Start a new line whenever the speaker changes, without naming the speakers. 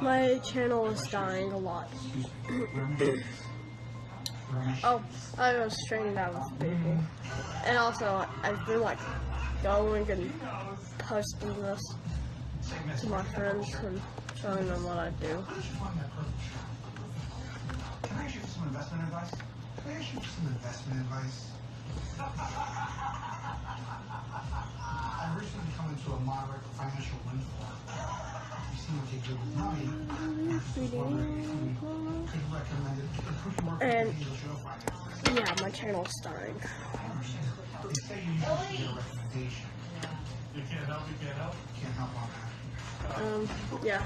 My channel is dying a lot. oh, I was straightened out with people. And also, I've been like going and posting this to my friends and showing them what I do.
Can I ask you for some investment advice? Can I ask you for some investment advice? I've recently come into a moderate financial windfall.
And-? Yeah, my channel's
that.
Um, yeah.